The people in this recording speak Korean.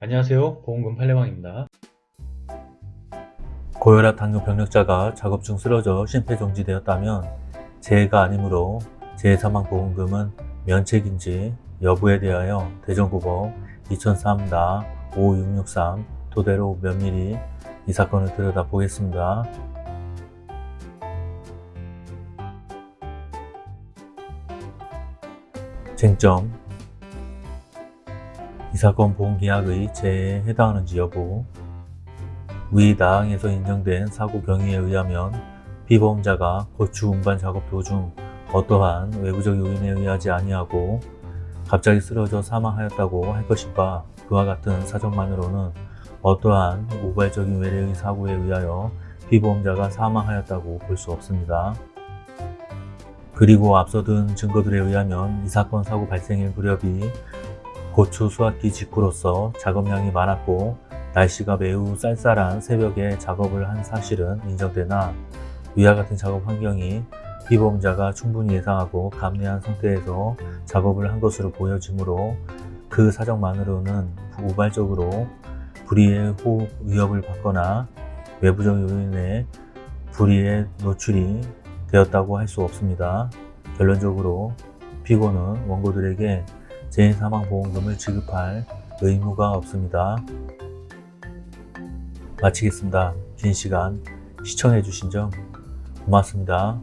안녕하세요 보험금 팔례방입니다 고혈압 당뇨 병력자가 작업 중 쓰러져 심폐정지되었다면 재해가 아니므로 재해사망보험금은 면책인지 여부에 대하여 대전고법 2003-5663 토대로 면밀히 이 사건을 들여다보겠습니다. 쟁점 이 사건 보험계약의 재해에 해당하는지 여부 위 나항에서 인정된 사고 경위에 의하면 피보험자가 고추 운반 작업 도중 어떠한 외부적 요인에 의하지 아니하고 갑자기 쓰러져 사망하였다고 할 것인가 그와 같은 사정만으로는 어떠한 우발적인 외래의 사고에 의하여 피보험자가 사망하였다고 볼 수 없습니다. 그리고 앞서 든 증거들에 의하면 이 사건 사고 발생일 무렵이 고추 수확기 직후로서 작업량이 많았고 날씨가 매우 쌀쌀한 새벽에 작업을 한 사실은 인정되나 위와 같은 작업 환경이 피보험자가 충분히 예상하고 감내한 상태에서 작업을 한 것으로 보여지므로 그 사정만으로는 우발적으로 불의의 호흡 위협을 받거나 외부적 요인에 불의에 노출이 되었다고 할 수 없습니다. 결론적으로 피고는 원고들에게 재해사망보험금을 지급할 의무가 없습니다. 마치겠습니다. 긴 시간 시청해주신 점 고맙습니다.